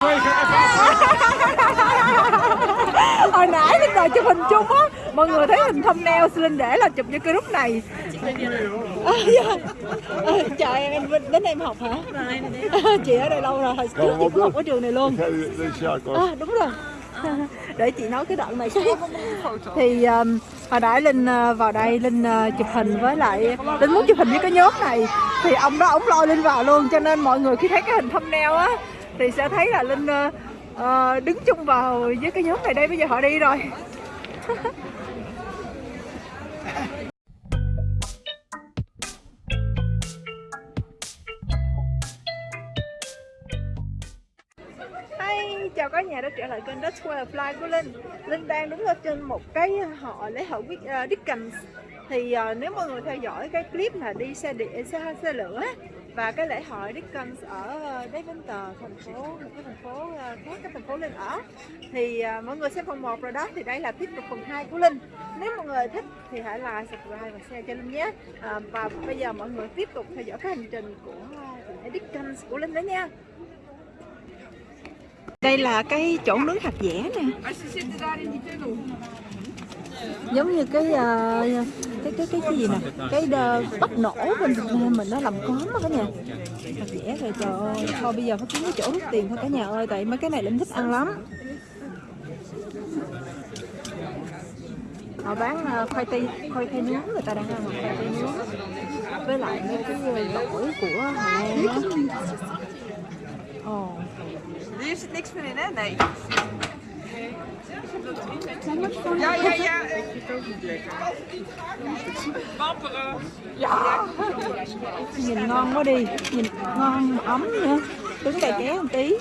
hồi nãy linh đòi chụp hình chung á mọi người thấy hình thumbnail linh để là chụp như cái lúc này. À, dạ. à, chào em em đến đây em học hả? Chị ở đây lâu rồi hồi trước chị cũng học ở trường này luôn. À, đúng rồi. Để chị nói cái đoạn này cái thì um, hồi nãy linh uh, vào đây linh uh, chụp hình với lại linh muốn chụp hình với cái nhóm này. Thì ông đó ông lôi linh vào luôn cho nên mọi người khi thấy cái hình thumbnail á thì sẽ thấy là linh uh, đứng chung vào với cái nhóm này đây. Bây giờ họ đi rồi. Hey chào cả nhà đã trở lại kênh Dutch Square Fly của Linh. Linh đang đứng ở trên một cái họ lễ hội uh, Dickens. Thì uh, nếu mọi người theo dõi cái clip là đi xe điện, xe, xe lửa và cái lễ hội Dickens ở ờ, Deventer, thành phố một cái thành phố ờ, khác cái thành phố Linh ở. Thì uh, mọi người xem phần 1 rồi đó thì đây là tiếp tục phần 2 của Linh. Nếu mọi người thích thì hãy like, subscribe và share cho Linh nhé. Uh, và bây giờ mọi người tiếp tục theo dõi cái hành trình của uh, Dickens của Linh đó nha. Đây là cái chỗ nướng hạt dẻ nè giống như cái uh, cái cái cái cái gì nè cái uh, bắp nổ bên Việt Nam mình nó làm cóm đó cả nhà thật dẻ rồi trời ơi thôi bây giờ phải kiếm cái chỗ rút tiền thôi cả nhà ơi tại mấy cái này linh thích ăn lắm họ bán uh, khoai tây khoai tây nướng người ta đang ăn khoai tây nướng với lại mấy cái gỏi của Hà Lan đó Ồ. Hier zit niks meer in, hè? Nee. Ja, ja, ja. Wapperen. Ja. Nhìn ngon quá đi, nhìn ngon ấm nữa. Đứng cày ké một tí.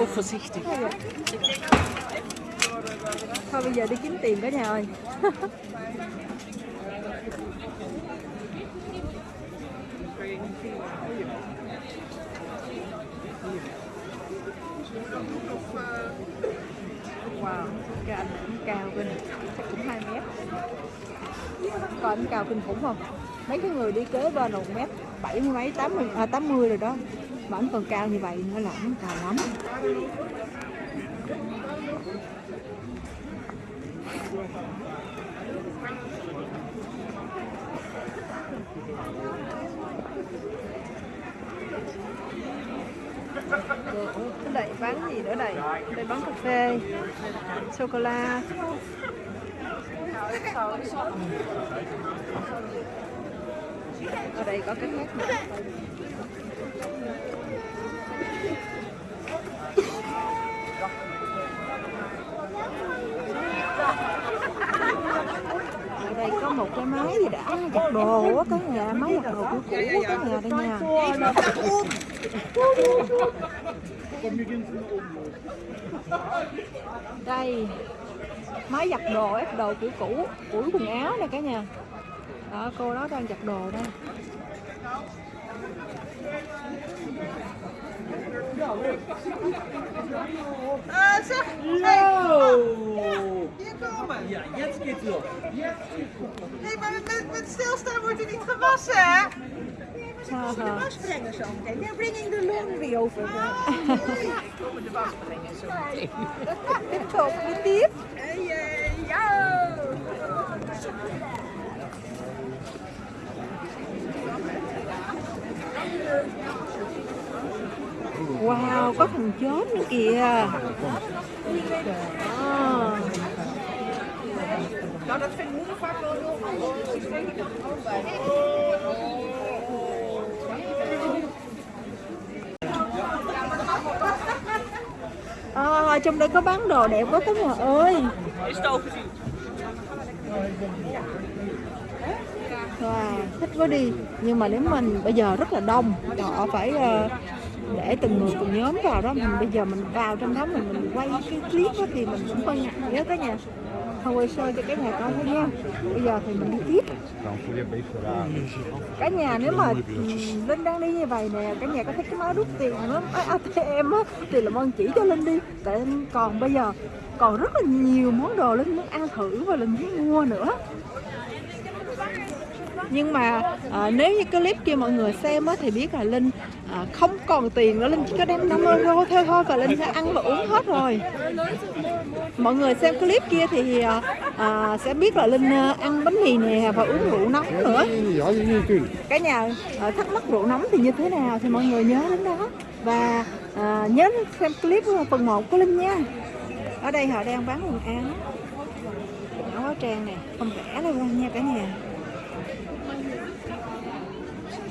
Oh, voorzichtig. Thôi bây giờ đi kiếm tiền cả nhà ơi. Thank you. Wow, cái anh cũng cao bên chắc cũng 2 mét Coi anh cao kinh khủng không? Mấy cái người đi kế bên là 1 mét 70 mấy, 80, à, 80 rồi đó Mà anh còn cao như vậy nữa là anh cao lắm Thank you. Cái đây bán gì nữa đây đây bán cà phê. Sô cô la ở đây có cái khác nữa ở đây có một cái máy gì đã? Giặt đồ á cái nhà, máy giặt đồ cũ cũ cái nhà đây nha đây máy giặt đồ ép đồ cũ cũ ủi quần áo này cả nhà đó cô đó đang giặt đồ đây zeg. Yo! Hier komen. Ja, jetzt geht's los. Nee, maar met, met stilstaan wordt er niet gewassen, hè? Ha, ha. was brengen zo meteen. They're bringing the laundry over. Komen de was brengen zo meteen. đi tiếp Hey, hey, yo! wow có thằng chớp nữa kìa Đó. Nou, dat vindt moeder vaak wel heel goed. Ik denk dat ook bij. À, trong đây có bán đồ đẹp quá các nhà ơi. Wow, thích quá đi. Nhưng mà nếu mình bây giờ rất là đông họ phải ờ, để từng người từng nhóm vào đó. Mình bây giờ mình vào trong đó mình mình quay cái clip đó thì mình cũng hơi ngại đó cả nhà thôi, quay sơ cho cái nhà coi thôi nha. Bây giờ thì mình đi tiếp. Cả nhà nếu mà linh đang đi như vậy nè, cả nhà có thấy cái máy rút tiền nó atm á, thì làm ơn chỉ cho linh đi. Tại còn bây giờ còn rất là nhiều món đồ linh muốn ăn thử và linh muốn mua nữa nhưng mà à, nếu như clip kia mọi người xem á, thì biết là linh à, không còn tiền nữa. Linh chỉ có đem 5 euro thôi thôi và linh sẽ ăn và uống hết rồi. Mọi người xem clip kia thì à, à, sẽ biết là linh à, ăn bánh mì nè và uống rượu nóng nữa. Cả nhà à, thắc mắc rượu nóng thì như thế nào thì mọi người nhớ đến đó. Và à, nhớ xem clip phần 1 của linh nha. Ở đây họ đang bán quần áo. Áo trang nè không rẻ đâu nha cả nhà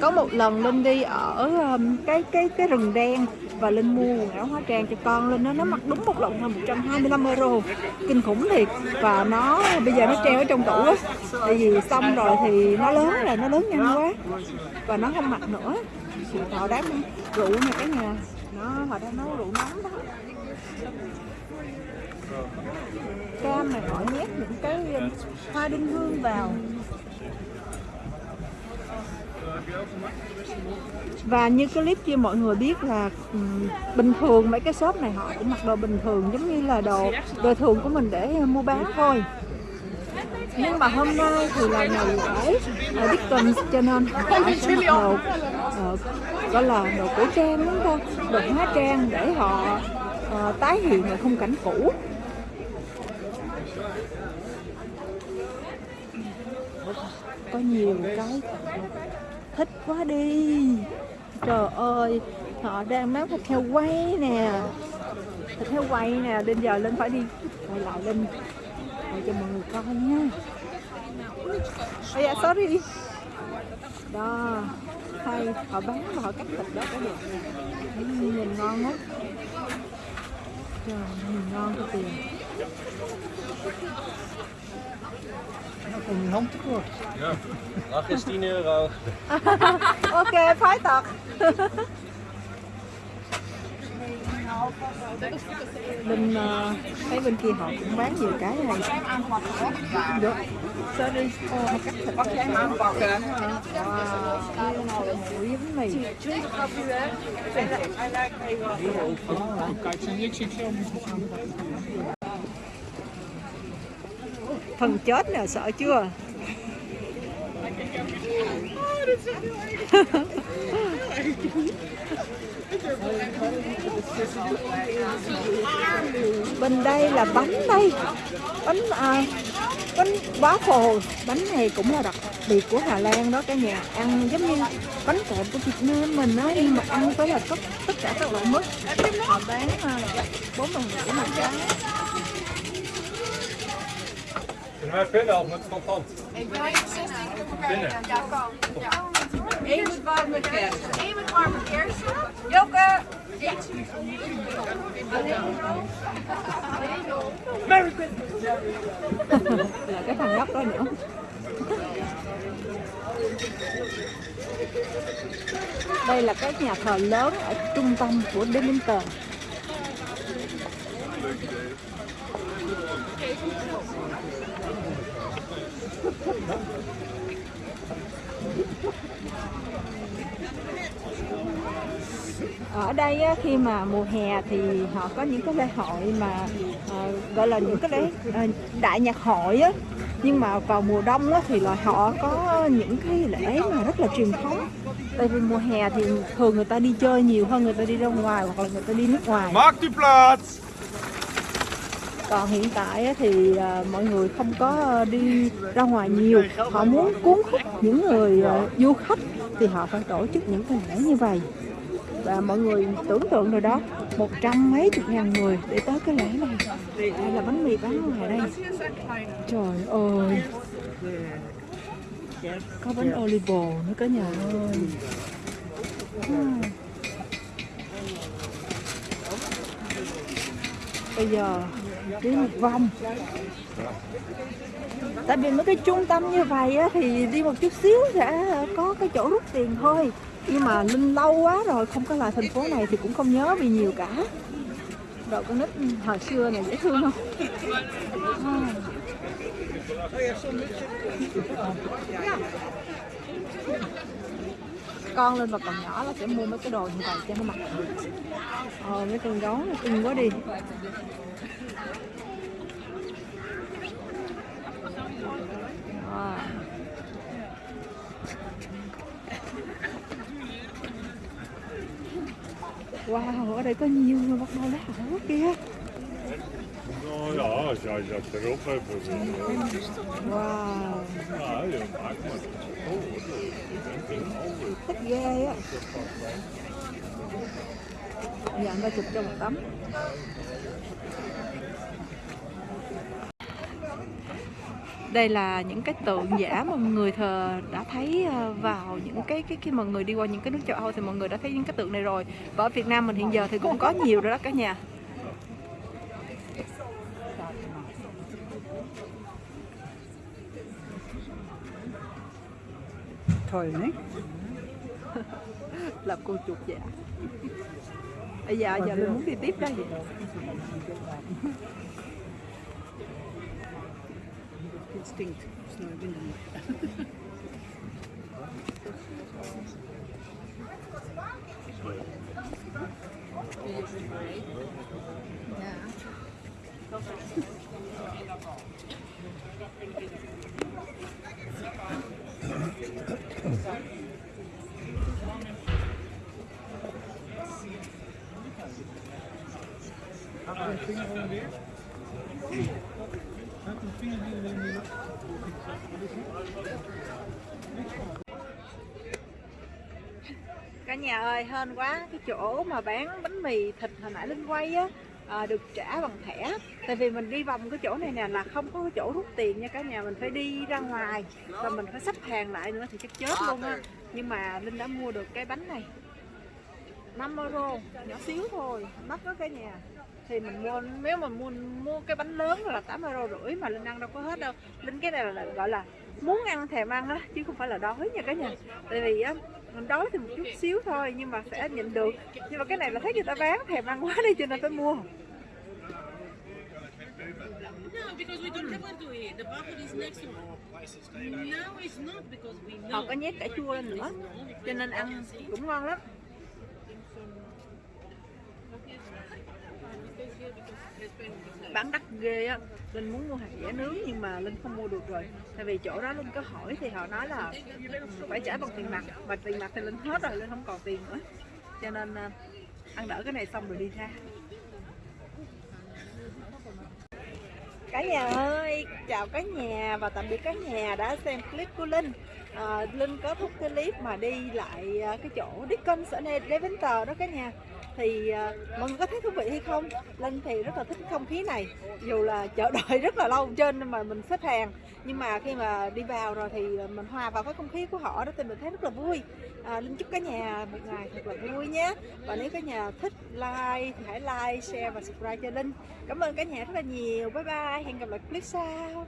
có một lần linh đi ở um, cái cái cái rừng đen và linh mua quần áo hóa trang cho con linh nó nó mặc đúng một lần thôi 125 euro. Kinh khủng thiệt. Và nó bây giờ nó treo ở trong tủ á. Tại vì xong rồi thì nó lớn rồi nó lớn nhanh quá. Và nó không mặc nữa. Thì họ đang rượu nè cái nhà. Nó họ đang nấu rượu nóng đó. Cam này họ nhét những cái um, hoa đinh hương vào và như clip kia mọi người biết là ừm, bình thường mấy cái shop này họ cũng mặc đồ bình thường giống như là đồ đồ thường của mình để mua bán thôi. Nhưng mà hôm nay thì là ngày lễ ở Dickens cho nên họ sẽ mặc đồ ờ, gọi là đồ cổ trang đúng không đồ hóa trang để họ ờ, tái hiện lại khung cảnh cũ. Có nhiều cái thích quá đi. Trời ơi, họ đang bán thịt heo quay nè. Thịt heo quay nè đến giờ lên phải đi. Quay lại lên quay cho mọi người coi nha. Oh dạ sorry đó, hay, họ bán và họ cắt thịt đó có được. Nhìn ngon quá trời, nhìn ngon cái tiền Ja. Ach, is 10 euro. ok phái tật bên ờ, thấy bên kia họ cũng bán nhiều cái này được sorry ô họ cắt thịt Mag jij hem aanpakken? wow cái nào là mũi với bánh mì 20 grap u, hè? I like even phần chết nè sợ chưa? Bên đây là bánh đây. Bánh à, bánh phồ. Bánh này cũng là đặc biệt của Hà Lan đó cả nhà. Ăn giống như bánh kẹp của Việt Nam mình á nhưng mà ăn với là tất tất cả các loại mứt. Họ bán à, bốn đồng rưỡi một cái Kunnen wij pinnen of met contant? Pinnen. Eén moet warm met kerst. Eén met warme kersen. Joke! là cái thằng nhóc đó nữa đây là cái nhà thờ lớn ở trung tâm của Demington ở đây á, khi mà mùa hè thì họ có những cái lễ hội mà ờ, gọi là những cái lễ ờ, đại nhạc hội á. Nhưng mà vào mùa đông á, thì là họ có những cái lễ mà rất là truyền thống. Tại vì mùa hè thì thường người ta đi chơi nhiều hơn người ta đi ra ngoài hoặc là người ta đi nước ngoài. Die! Còn hiện tại thì à, mọi người không có à, đi ra ngoài nhiều. Họ muốn cuốn hút những người à, du khách thì họ phải tổ chức những cái lễ như vậy. Và mọi người tưởng tượng rồi đó, một trăm mấy chục ngàn người để tới cái lễ này. Đây là bánh mì bán ngoài đây. Trời ơi! Có bánh olive nữa cả nhà ơi. Bây giờ đi một vòng. Tại vì mấy cái trung tâm như vậy á, thì đi một chút xíu sẽ có cái chỗ rút tiền thôi. Nhưng mà linh lâu quá rồi không có lại thành phố này thì cũng không nhớ vì nhiều cả. Đồ con nít hồi xưa này dễ thương không? À con lên và còn nhỏ là sẽ mua mấy cái đồ như vậy cho nó mặc ờ mấy con gấu nó cưng quá đi Wow, ở đây có nhiều người bắt đầu lá hổ kia Nou ja, dat erop hebt. Wow, Ja, je maakt maar. Oh, een thích ghê á. Giờ anh ta chụp cho một tấm. Đây là những cái tượng giả mà mọi người thờ đã thấy ờ, vào những cái cái khi mà người đi qua những cái nước châu Âu thì mọi người đã thấy những cái tượng này rồi. Và ở Việt Nam mình hiện giờ thì cũng có nhiều rồi đó cả nhà Thôi đấy. làm cô chuột giả bây giờ giờ mình muốn đi tiếp đó gì Het stinkt. Snel cả nhà ơi, hên quá, cái chỗ mà bán bánh mì thịt hồi nãy linh quay á à, được trả bằng thẻ. Tại vì mình đi vòng cái chỗ này nè là không có chỗ rút tiền nha cả nhà mình phải đi ra ngoài và mình phải xếp hàng lại nữa thì chắc chết luôn á. Nhưng mà linh đã mua được cái bánh này. 5 euro nhỏ xíu thôi mắc đó cả nhà. Thì mình mua nếu mà mua mua cái bánh lớn là 8 euro rưỡi mà linh ăn đâu có hết đâu. Linh cái này là gọi là muốn ăn thèm ăn á chứ không phải là đói nha cả nhà. Tại vì á mình đói thì một chút xíu thôi nhưng mà sẽ nhịn được. Nhưng mà cái này là thấy người ta bán thèm ăn quá đi cho nên phải mua. Họ có nhét cà chua lên nữa cho nên ăn cũng ngon lắm bán đắt ghê á. Linh muốn mua hạt dẻ nướng nhưng mà linh không mua được rồi. Tại vì chỗ đó linh có hỏi thì họ nói là phải trả bằng tiền mặt. Mà tiền mặt thì linh hết rồi linh không còn tiền nữa. Cho nên à, ăn đỡ cái này xong rồi đi ra. Cả nhà ơi chào cả nhà và tạm biệt cả nhà đã xem clip của linh. À, linh có thúc cái clip mà đi lại à, cái chỗ Dickens ở đây Deventer đó cả nhà thì uh, mọi người có thấy thú vị hay không? Linh thì rất là thích không khí này. Dù là chờ đợi rất là lâu trên mà mình xếp hàng. Nhưng mà khi mà đi vào rồi thì ờ, mình hòa vào cái không khí của họ đó thì mình thấy rất là vui. À, linh chúc cả nhà một ngày thật là vui nhé. Và nếu cả nhà thích like thì hãy like share và subscribe cho linh. Cảm ơn cả nhà rất là nhiều. Bye bye. Hẹn gặp lại clip sau.